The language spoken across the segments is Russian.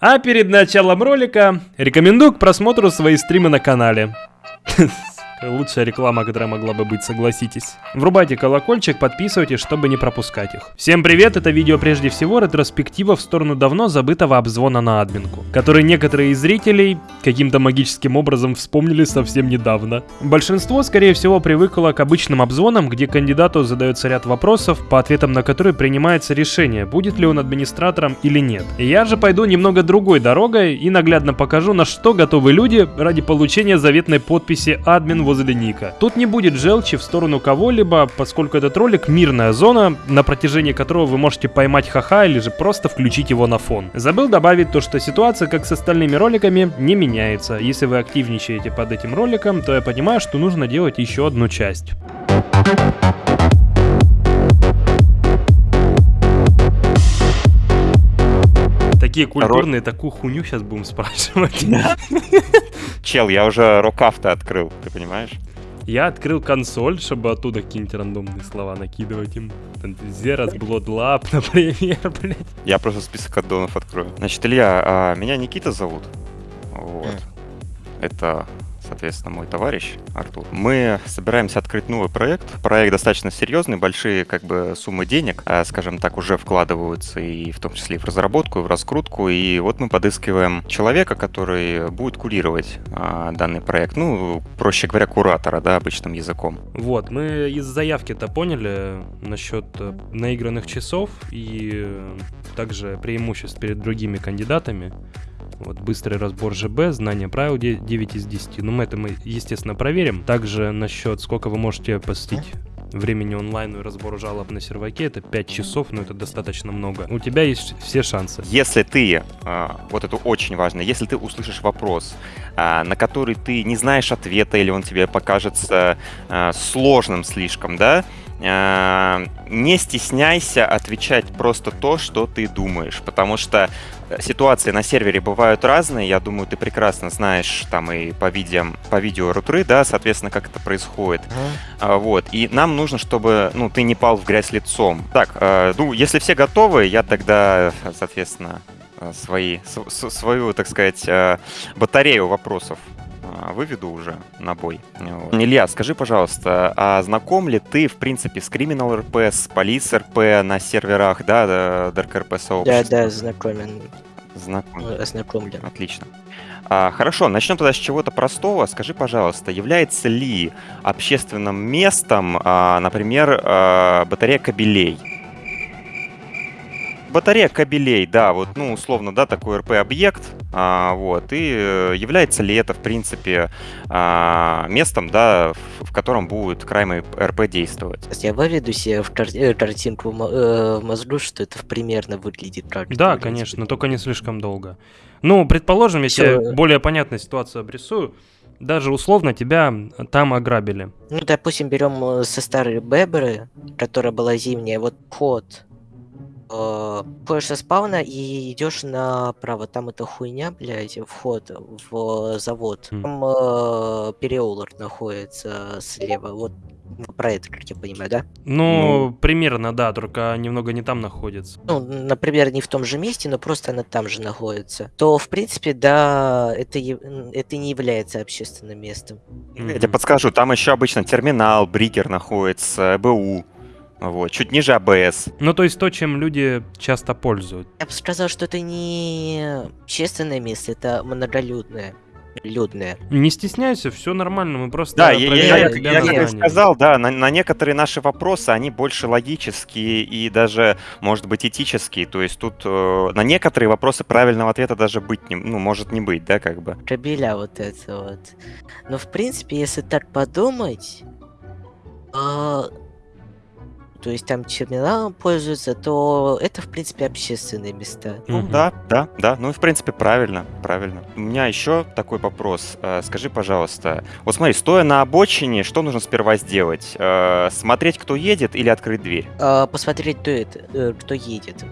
А перед началом ролика рекомендую к просмотру свои стримы на канале. Лучшая реклама, которая могла бы быть, согласитесь. Врубайте колокольчик, подписывайтесь, чтобы не пропускать их. Всем привет, это видео прежде всего ретроспектива в сторону давно забытого обзвона на админку, который некоторые из зрителей каким-то магическим образом вспомнили совсем недавно. Большинство, скорее всего, привыкло к обычным обзвонам, где кандидату задается ряд вопросов, по ответам на которые принимается решение, будет ли он администратором или нет. Я же пойду немного другой дорогой и наглядно покажу, на что готовы люди ради получения заветной подписи админ возле ника. Тут не будет желчи в сторону кого-либо, поскольку этот ролик мирная зона, на протяжении которого вы можете поймать ха-ха или же просто включить его на фон. Забыл добавить то, что ситуация, как с остальными роликами, не меняется. Если вы активничаете под этим роликом, то я понимаю, что нужно делать еще одну часть. Такие культурные, такую хуйню сейчас будем спрашивать. Чел, я уже рукав-то открыл, ты понимаешь? Я открыл консоль, чтобы оттуда какие-нибудь рандомные слова накидывать им. Зерас, Bloodlab, например, блядь. Я просто список аддонов открою. Значит, Илья, а, меня Никита зовут. Вот. Это соответственно, мой товарищ Артур. Мы собираемся открыть новый проект. Проект достаточно серьезный, большие как бы суммы денег, а, скажем так, уже вкладываются и в том числе и в разработку, и в раскрутку. И вот мы подыскиваем человека, который будет курировать а, данный проект. Ну, проще говоря, куратора, да, обычным языком. Вот, мы из заявки-то поняли насчет э, наигранных часов и также преимуществ перед другими кандидатами. Вот быстрый разбор ЖБ, знание правил 9 из 10. Ну, мы это мы, естественно, проверим. Также насчет, сколько вы можете посетить времени онлайн и разбор жалоб на серваке, это 5 часов, но это достаточно много. У тебя есть все шансы. Если ты, а, вот это очень важно, если ты услышишь вопрос, а, на который ты не знаешь ответа или он тебе покажется а, сложным слишком, да, не стесняйся отвечать просто то, что ты думаешь, потому что ситуации на сервере бывают разные. Я думаю, ты прекрасно знаешь там и по, видео, по видео рутры, да, соответственно, как это происходит. Uh-huh. Вот. И нам нужно, чтобы ну, ты не пал в грязь лицом. Так, э, ну, если все готовы, я тогда, соответственно, э, свои, свою, так сказать, э, батарею вопросов выведу уже на бой. Вот. Илья, скажи, пожалуйста, а знаком ли ты, в принципе, с Criminal RP, с Police RP на серверах, да, Dark RP сообщества? Да, да, знакомен. Знакомлен. Знакомлен. Отлично. А, хорошо, начнем тогда с чего-то простого. Скажи, пожалуйста, является ли общественным местом, а, например, а, батарея кабелей? Батарея кабелей, да, вот, ну, условно, да, такой РП-объект, а, вот, и э, является ли это, в принципе, а, местом, да, в, в котором будет крайм РП действовать? Я выведу себе в кар э, картинку в э, мозгу, что это примерно выглядит как Да, конечно, но только не слишком долго. Ну, предположим, если Всё... более понятную ситуацию обрисую, даже условно тебя там ограбили. Ну, допустим, берем со старой Бебры, которая была зимняя, вот ход э, со спавна и идешь направо. Там эта хуйня, блядь, вход в завод. Mm. Там э, переулок находится слева. Вот про это, как я понимаю, да? Ну, ну, примерно, да, только немного не там находится. Ну, например, не в том же месте, но просто она там же находится. То, в принципе, да, это, это не является общественным местом. Я тебе подскажу, там еще обычно терминал, брикер находится, БУ. Вот, чуть ниже АБС. Ну, то есть то, чем люди часто пользуются. Я бы сказал, что это не общественное место, это многолюдное. Людное. Не стесняйся, все нормально, мы просто Да, я, я, я, я как сказал, да, на, на некоторые наши вопросы, они больше логические и даже, может быть, этические. То есть тут э, на некоторые вопросы правильного ответа даже быть не, ну, может не быть, да, как бы. Кабеля вот это вот. Но, в принципе, если так подумать, э, то есть там терминалом пользуются, то это, в принципе, общественные места. Ну угу. да, да, да. Ну и, в принципе, правильно, правильно. У меня еще такой вопрос. Э, скажи, пожалуйста, вот смотри, стоя на обочине, что нужно сперва сделать? Э, смотреть, кто едет или открыть дверь? А, посмотреть, кто, это, э, кто едет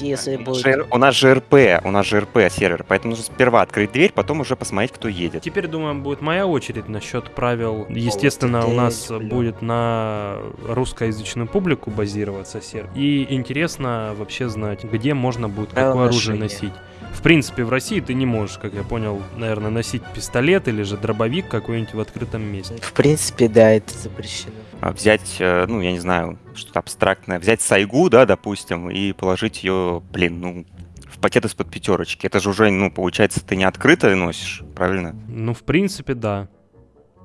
если будет... У нас же РП, у нас же РП сервер, поэтому нужно сперва открыть дверь, потом уже посмотреть, кто едет. Теперь, думаю, будет моя очередь насчет правил. Естественно, у нас блин. будет на русскоязычную публику базироваться сервер. И интересно вообще знать, где можно будет какое оружие носить. В принципе, в России ты не можешь, как я понял, наверное, носить пистолет или же дробовик какой-нибудь в открытом месте. В принципе, да, это запрещено. А взять, э, ну, я не знаю, что-то абстрактное, взять сайгу, да, допустим, и положить ее, блин, ну, в пакет из-под пятерочки. Это же уже, ну, получается, ты не открыто носишь, правильно? Ну, в принципе, да.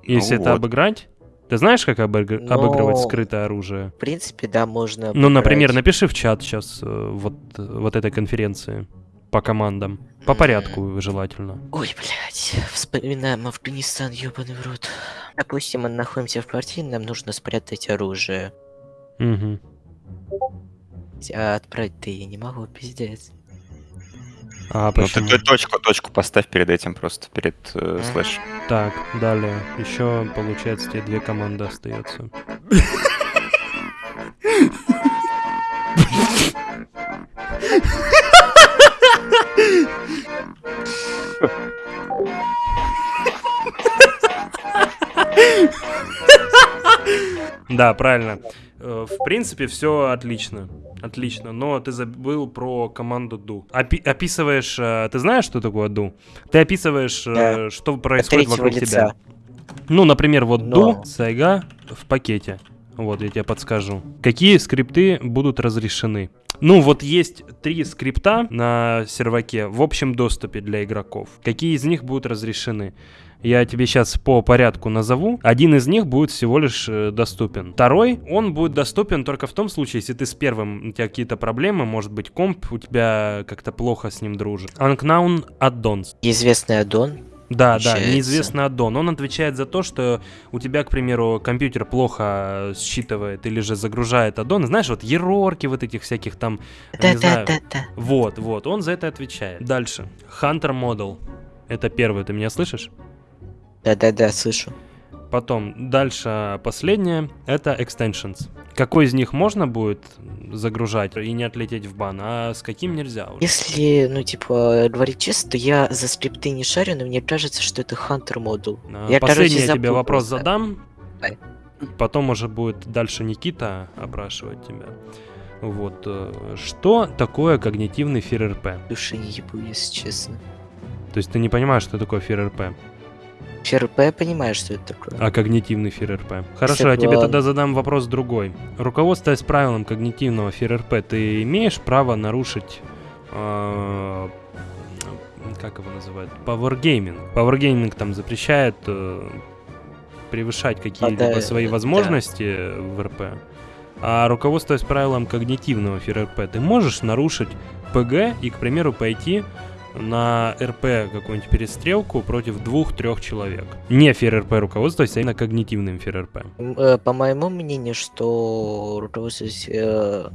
Если Ну это вот. обыграть, ты знаешь, как обыг- Но- обыгрывать скрытое оружие? В принципе, да, можно... Ну, например, обыграть. напиши в чат сейчас вот, вот этой конференции по командам. По порядку желательно. Ой, блядь, вспоминаем Афганистан, ёбаный в рот. Допустим, мы находимся в квартире, нам нужно спрятать оружие. Мгм. А отправить-то я не могу, пиздец. А Ну, ты, почему? ты точку, точку поставь перед этим просто, перед э, слэш. Так, далее. Еще, получается, тебе две команды остается. Да, правильно. Э, В принципе, все отлично. Отлично. Но ты забыл про команду ду. Опи- описываешь... э, Ты знаешь, что такое ду? Ты описываешь, э, Да. что происходит вокруг лица. тебя. Ну, например, вот Но. ду, сайга в пакете. Вот, я тебе подскажу. Какие скрипты будут разрешены? Ну, вот есть три скрипта на серваке в общем доступе для игроков. Какие из них будут разрешены? Я тебе сейчас по порядку назову. Один из них будет всего лишь э, доступен. Второй, он будет доступен только в том случае, если ты с первым, у тебя какие-то проблемы, может быть, комп у тебя как-то плохо с ним дружит. Unknown Addons. Известный аддон. Да, да, Получается. неизвестный аддон. Он отвечает за то, что у тебя, к примеру, компьютер плохо считывает или же загружает аддон. Знаешь, вот ерорки вот этих всяких там, не знаю. Да-да-да-да. Вот, вот, он за это отвечает. Дальше. Hunter Model. Это первый, ты меня слышишь? Да-да-да, слышу. Потом, дальше, последнее, это extensions. Какой из них можно будет загружать и не отлететь в бан, а с каким нельзя уже? Если, ну, типа, говорить честно, то я за скрипты не шарю, но мне кажется, что это Hunter модул. А, Я, короче, Последний я тебе вопрос просто. задам. Давай. Потом уже будет дальше Никита опрашивать тебя. Вот. э, Что такое когнитивный ФРРП? Души не ебу, если честно. То есть ты не понимаешь, что такое ФРРП, ФРП я понимаю, что это такое. а когнитивный ФРРП. Хорошо, я тебе Согласен. тогда задам вопрос другой. Руководствуясь правилам когнитивного ФРРП, ты имеешь право нарушить э, как его называют? Powergaming. Powergaming там запрещает э, превышать какие-либо да, свои да. возможности в РП. А руководствуясь правилам когнитивного ФРРП, ты можешь нарушить ПГ и, к примеру, пойти на РП какую-нибудь перестрелку против двух-трех человек. Не ФРРП руководствуясь, а именно когнитивным ФРРП. Э, По моему мнению, что руководствуясь э,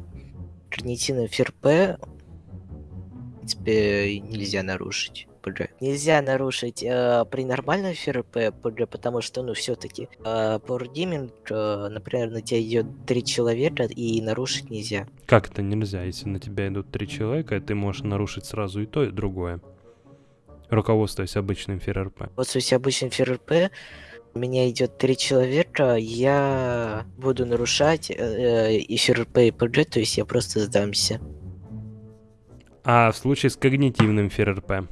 когнитивным ФРП, в принципе, нельзя нарушить. ПГ. Нельзя нарушить э, при нормальном ФРП ПГ, потому что, ну, все-таки э, Gaming, э, например, на тебя идет три человека, и нарушить нельзя. Как это нельзя? Если на тебя идут три человека, ты можешь нарушить сразу и то, и другое. Руководствуясь обычным ФРРП. Вот если обычный ФРП, у меня идет три человека, я буду нарушать э, э, и ФРП, и ПГ, то есть я просто сдамся. А в случае с когнитивным ФРРП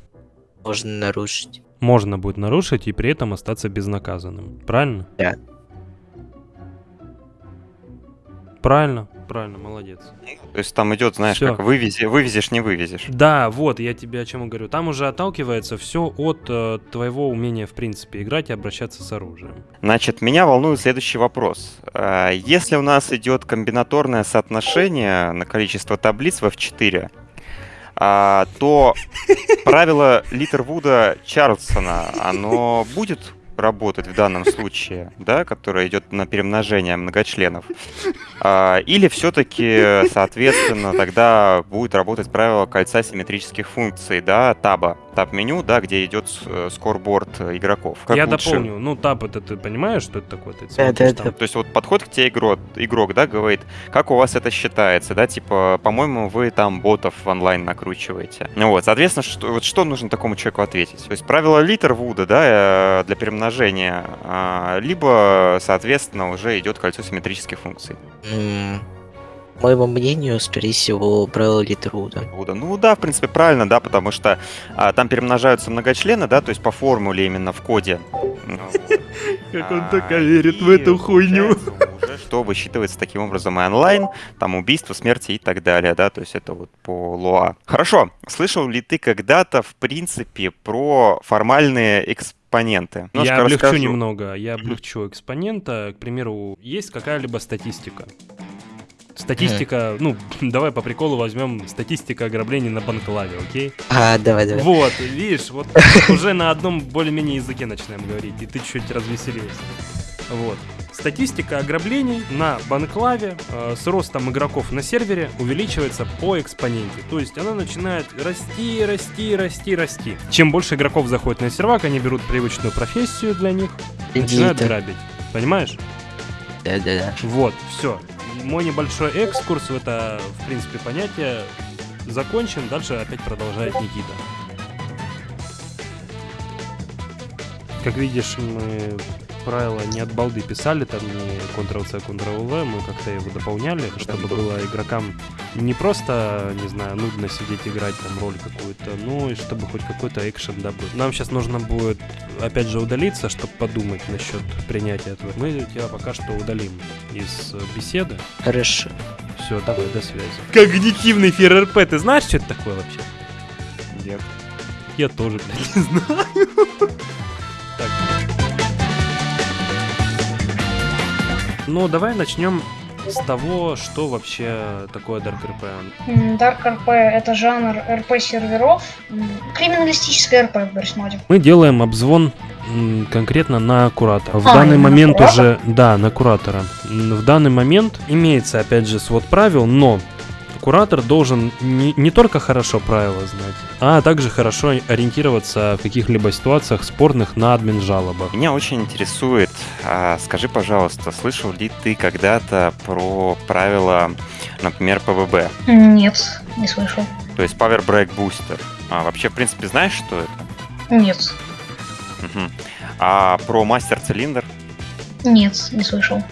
Можно нарушить. можно будет нарушить и при этом остаться безнаказанным. Правильно? Да. Правильно, правильно, молодец. То есть там идет, знаешь, Всё. как вывези, вывезешь, не вывезешь. Да, вот, я тебе о чем и говорю. Там уже отталкивается все от э, твоего умения, в принципе, играть и обращаться с оружием. Значит, меня волнует следующий вопрос. А, Если у нас идет комбинаторное соотношение на количество таблиц в F4, а, то правило Литервуда Чарльсона, оно будет работать в данном случае, да, которое идет на перемножение многочленов? А, Или все-таки, соответственно, тогда будет работать правило кольца симметрических функций, да, таба, таб-меню, да, где идет э, скорборд игроков? Как я лучше? дополню. Ну, тап, это ты понимаешь, что это такое? Ты Да, да, там. да. То есть вот подходит к тебе игрок, игрок, да, говорит, как у вас это считается, да, типа, по-моему, вы там ботов в онлайн накручиваете. Ну вот, соответственно, что, вот что нужно такому человеку ответить? То есть правило Литервуда, да, э, для перемножения, а, либо, соответственно, уже идет кольцо симметрических функций. Моему мнению, скорее всего, правило Литруда. Ну да, в принципе, правильно, да, потому что а, там перемножаются многочлены, да, то есть по формуле именно в коде. Ну. Как он А, только верит в эту хуйню. Что высчитывается таким образом и онлайн, там убийство, смерти и так далее, да, то есть это вот по ЛОА. Хорошо, слышал ли ты когда-то, в принципе, про формальные экспоненты? Я Немножко облегчу расскажу. немного. Я облегчу экспонента. К примеру, есть какая-либо статистика. Статистика, ну, давай по приколу возьмем статистика ограблений на банклаве, окей? А, давай, давай. Вот, видишь, вот уже на одном более-менее языке начинаем говорить, и ты чуть развеселился. Вот. Статистика ограблений на банклаве э, с ростом игроков на сервере увеличивается по экспоненте. То есть она начинает расти, расти, расти, расти. Чем больше игроков заходит на сервак, они берут привычную профессию для них, начинают Иди-то. грабить. Понимаешь? Да-да-да. Вот, все. Мой небольшой экскурс в это, в принципе, понятие закончен. Дальше опять продолжает Никита. Как видишь, мы правила не от балды писали, там не Ctrl-C, Ctrl-V, мы как-то его дополняли, чтобы было игрокам не просто, не знаю, нудно сидеть играть там роль какую-то, но и чтобы хоть какой-то экшен добыть. Нам сейчас нужно будет, опять же, удалиться, чтобы подумать насчет принятия этого. Мы тебя пока что удалим из беседы. Хорошо. Все, давай, до связи. Когнитивный ФРРП, ты знаешь, что это такое вообще? Нет. Я тоже, блядь, не знаю. Ну, давай начнем с того, что вообще такое Dark RP. Dark RP это жанр RP серверов, м, криминалистическое RP в Берсмоде. Мы делаем обзвон конкретно на куратора. В А, данный момент уже, да, на куратора. В данный момент имеется, опять же, свод правил, но куратор должен не, не только хорошо правила знать, а также хорошо ориентироваться в каких-либо ситуациях спорных на админ жалобах. Меня очень интересует, а, скажи, пожалуйста, слышал ли ты когда-то про правила, например, ПВБ, Нет, не слышал. то есть Power Break Booster? А, вообще, в принципе, знаешь, что это? Нет, Мгм. А про Мастер Цилиндр? нет, не слышал.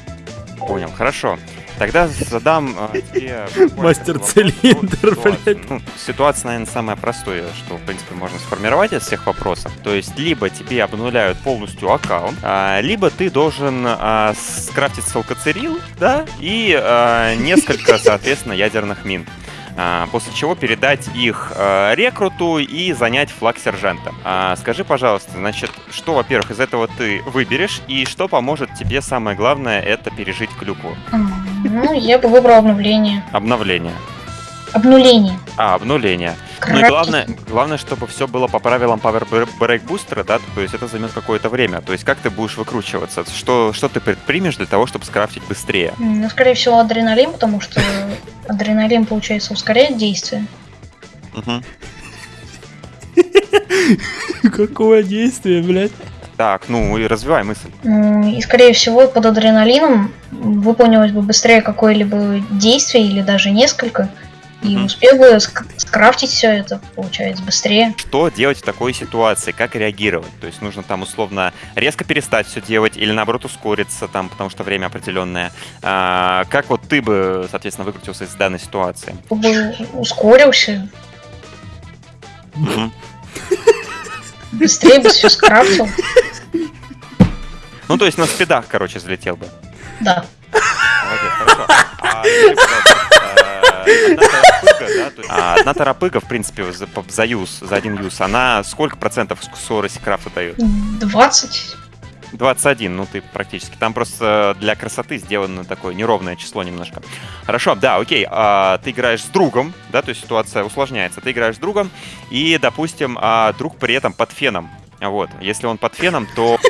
Понял, хорошо. Тогда задам э, тебе... буквально Мастер такой вопрос. Цилиндр, Ну, ситуация- блядь. ну, ситуация, наверное, самая простая, что, в принципе, можно сформировать из всех вопросов. То есть, либо тебе обнуляют полностью аккаунт, а, либо ты должен а, скрафтить селкоцерил, да, и а, несколько, соответственно, ядерных мин. А, После чего передать их а, рекруту и занять флаг сержанта. А, Скажи, пожалуйста, значит, что, во-первых, из этого ты выберешь, и что поможет тебе, самое главное, это пережить клюкву? Ну, я бы выбрал обновление. Обновление. Обнуление. А, обнуление. Ну и главное, главное, чтобы все было по правилам Power Break Booster, да, то есть это займет какое-то время. То есть как ты будешь выкручиваться? Что, что ты предпримешь для того, чтобы скрафтить быстрее? Ну, скорее всего, адреналин, потому что адреналин, получается, ускоряет действие. Какое действие, блядь? Так, ну и развивай мысль. И, скорее всего, под адреналином выполнилось бы быстрее какое-либо действие или даже несколько. И Мгм. успел бы ск- скрафтить все это, получается, быстрее. Что делать в такой ситуации? Как реагировать? То есть нужно там условно резко перестать все делать или наоборот ускориться там, потому что время определенное. А, как вот ты бы, соответственно, выкрутился из данной ситуации? Бы ускорился, быстрее бы все скрафтил. Ну, то есть на спидах, короче, залетел бы. Да. Молодец, хорошо. А, тарапыга, да, то есть- а, одна тарапыга, в принципе, за, за юз, за один юз, она сколько процентов скорости крафта дает? 20. 21, ну ты практически. Там просто для красоты сделано такое неровное число немножко. Хорошо, да, окей. а, ты играешь с другом, да, то есть ситуация усложняется. Ты играешь с другом, и, допустим, а, друг при этом под феном. Вот. Если он под феном, то...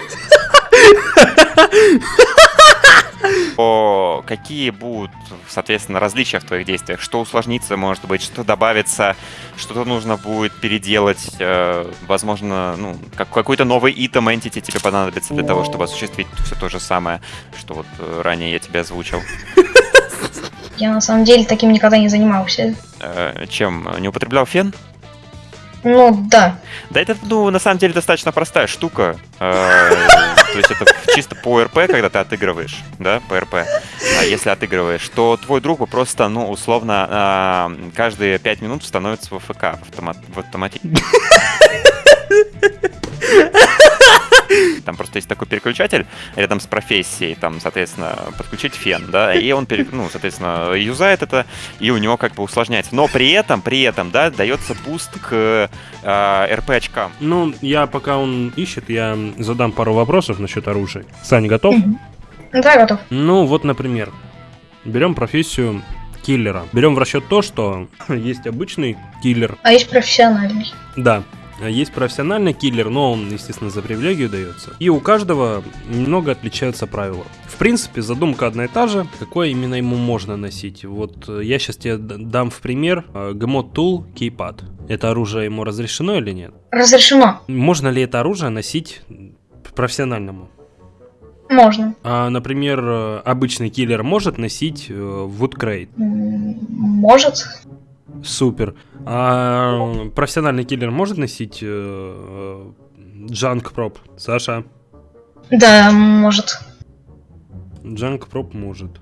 то какие будут, соответственно, различия в твоих действиях? Что усложнится, может быть, что добавится, что-то нужно будет переделать, э, возможно, ну, как, какой-то новый итем entity тебе понадобится для того, чтобы осуществить все то же самое, что вот э, ранее я тебе озвучил. Я на самом деле таким никогда не занимался. Э, чем? Не употреблял фен? Ну да. Да это, ну, на самом деле достаточно простая штука. Э, то есть это чисто по РП, когда ты отыгрываешь, да, по РП. А если отыгрываешь, то твой друг просто, ну, условно, а, каждые 5 минут становится в ФК в, автомат, в автомате. Там просто есть такой переключатель рядом с профессией, там, соответственно, подключить фен, да, и он, пере, ну, соответственно, юзает это, и у него как бы усложняется. Но при этом, при этом, да, дается буст к э, РП очкам. Ну, я пока он ищет, я задам пару вопросов насчет оружия. Саня, готов? Да, готов. Ну, вот, например, берем профессию киллера. Берем в расчет то, что есть обычный киллер, А есть профессиональный. да, а есть профессиональный киллер, но он, естественно, за привилегию дается. И у каждого немного отличаются правила. В принципе, задумка одна и та же. Какое именно ему можно носить? Вот э, я сейчас тебе дам в пример э, Gmod Tool Keypad. Это оружие ему разрешено или нет? Разрешено. Можно ли это оружие носить профессиональному? Можно. А, например, э, обычный киллер может носить. М, Может. Супер. А профессиональный киллер может носить э, Junk Prop? Саша? Да, может. Junk Prop может.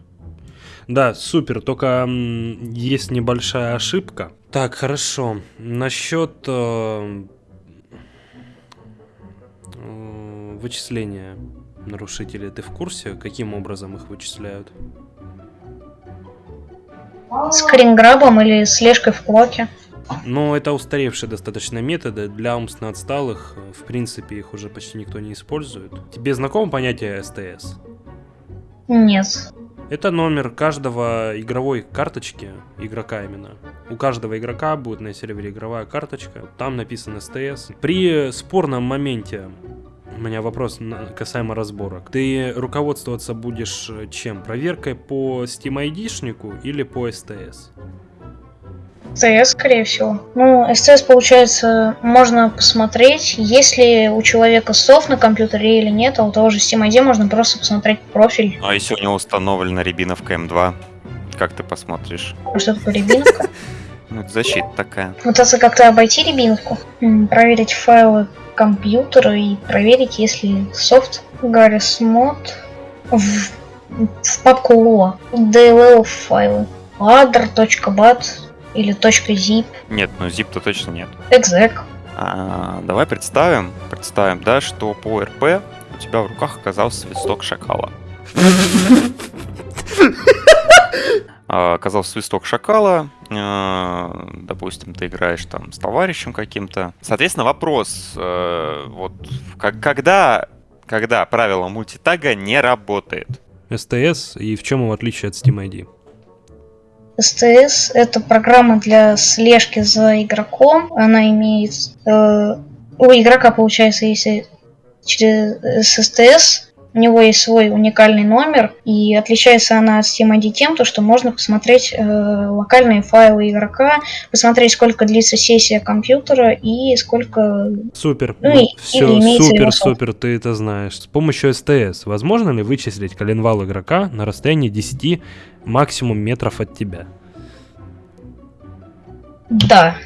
Да, супер, только есть небольшая ошибка. Так, хорошо. Насчет э, э, вычисления нарушителей, ты в курсе, каким образом их вычисляют? С кринграбом или слежкой в блоке. Но это устаревшие достаточно методы. Для умственно отсталых, э, в принципе, их уже почти никто не использует. Тебе знакомо понятие СТС? Нет. Это номер каждого игровой карточки, игрока именно. У каждого игрока будет на сервере игровая карточка, там написан СТС. При спорном моменте, у меня вопрос касаемо разборок. Ты руководствоваться будешь э, чем? Проверкой по Steam ID-шнику или по СТС? СТС, скорее всего. Ну, СТС, получается, можно посмотреть, есть ли у человека софт на компьютере или нет, а у того же Steam ID можно просто посмотреть профиль. А если у него установлена рябиновка М2, как ты посмотришь? Что такое рябиновка? Ну, это защита такая. Пытаться как-то обойти рябиновку. Проверить файлы компьютера и проверить, если софт Garry's Mod в, в папку LO. DLL файлы. ladder.bat или .zip. Нет, ну zip-то точно нет. exec. А, давай представим, представим, да, что по РП у тебя в руках оказался свисток шакала. А, Оказался свисток шакала, а, допустим, ты играешь там с товарищем каким-то. Соответственно, вопрос, э, вот, как- когда, когда правило мультитага не работает? СТС и в чем его отличие от Steam ID? STS это программа для слежки за игроком. Она имеет... э, у игрока, получается, если через с STS у него есть свой уникальный номер, и отличается она от Steam ID тем, то, что можно посмотреть э, локальные файлы игрока, посмотреть, сколько длится сессия компьютера и сколько... Супер. Ну и- все, супер, супер, ты это знаешь. С помощью СТС возможно ли вычислить коленвал игрока на расстоянии 10 максимум метров от тебя? Да.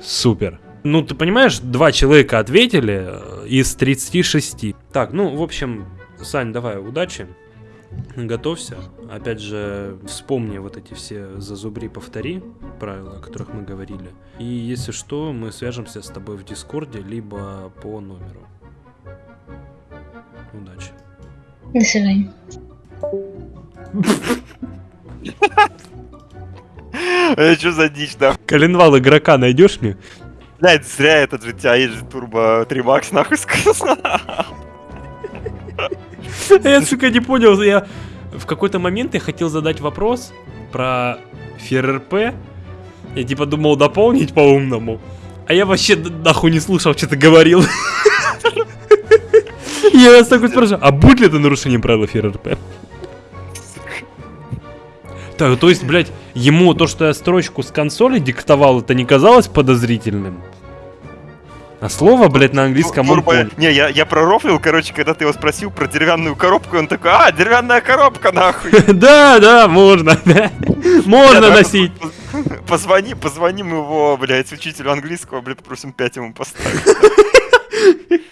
Супер. Ну, ты понимаешь, два человека ответили э, из 36. Так, ну, в общем, Сань, давай, удачи. Готовься. Опять же, вспомни вот эти все зазубри, повтори правила, о которых мы говорили. И если что, мы свяжемся с тобой в Дискорде, либо по номеру. Удачи. До свидания. Что за дичь, да? Коленвал игрока найдешь мне? Блять, зря этот же, тебя есть же турбо 3 макс, нахуй сказал. Я, сука, не понял. Я в какой-то момент я хотел задать вопрос про ФРРП. Я типа думал дополнить по-умному. А я вообще нахуй не слушал, что ты говорил. Я вас такой спрашиваю, а будет ли это нарушением правил ФРРП? Так, то есть, блядь, ему то, что я строчку с консоли диктовал, это не казалось подозрительным? А слово, блядь, на английском он Турбо-. Не, я, я пророфлил, короче, когда ты его спросил про деревянную коробку, он такой, а, деревянная коробка, нахуй. Да, да, можно. Можно носить. Позвони, позвоним его, блядь, учителю английского, блядь, попросим 5 ему поставить.